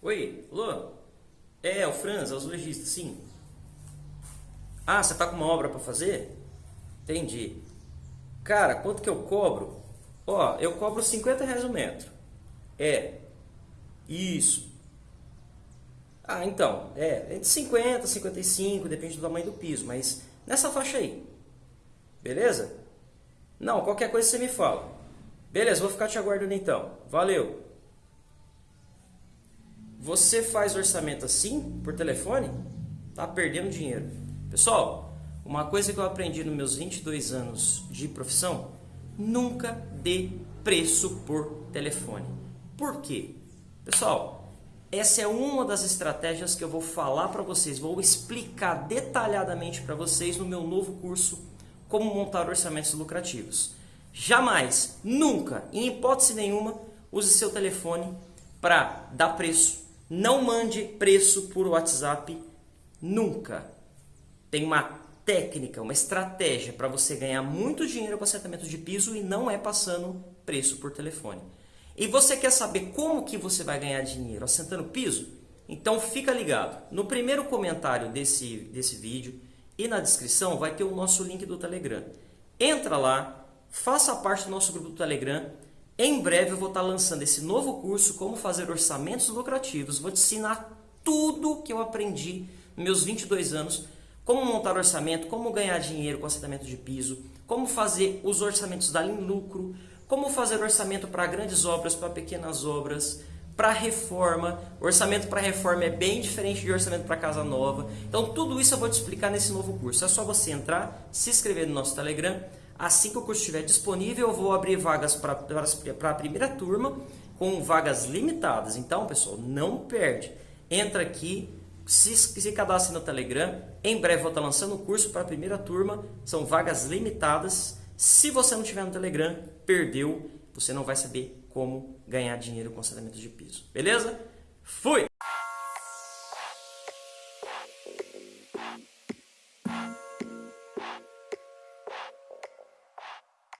Oi, alô? É, o Franz, é o lojista, sim. Ah, você tá com uma obra para fazer? Entendi. Cara, quanto que eu cobro? Ó, eu cobro 50 reais o metro. É. Isso. Ah, então, é, entre 50 e 55, depende do tamanho do piso, mas nessa faixa aí. Beleza? Não, qualquer coisa você me fala. Beleza, vou ficar te aguardando então. Valeu. Você faz orçamento assim, por telefone? Tá perdendo dinheiro. Pessoal, uma coisa que eu aprendi nos meus 22 anos de profissão, nunca dê preço por telefone. Por quê? Pessoal, essa é uma das estratégias que eu vou falar para vocês, vou explicar detalhadamente para vocês no meu novo curso Como Montar Orçamentos Lucrativos. Jamais, nunca, em hipótese nenhuma, use seu telefone para dar preço não mande preço por WhatsApp nunca. Tem uma técnica, uma estratégia para você ganhar muito dinheiro com assentamento de piso e não é passando preço por telefone. E você quer saber como que você vai ganhar dinheiro assentando piso? Então fica ligado. No primeiro comentário desse, desse vídeo e na descrição vai ter o nosso link do Telegram. Entra lá, faça parte do nosso grupo do Telegram em breve eu vou estar lançando esse novo curso, como fazer orçamentos lucrativos. Vou te ensinar tudo que eu aprendi nos meus 22 anos, como montar orçamento, como ganhar dinheiro com assentamento de piso, como fazer os orçamentos dar em lucro, como fazer orçamento para grandes obras, para pequenas obras, para reforma. Orçamento para reforma é bem diferente de orçamento para casa nova. Então tudo isso eu vou te explicar nesse novo curso. É só você entrar, se inscrever no nosso Telegram Assim que o curso estiver disponível, eu vou abrir vagas para a primeira turma com vagas limitadas. Então, pessoal, não perde. Entra aqui, se, se cadastre no Telegram. Em breve vou estar lançando o curso para a primeira turma. São vagas limitadas. Se você não tiver no Telegram, perdeu. Você não vai saber como ganhar dinheiro com aceleramento de piso. Beleza? Fui!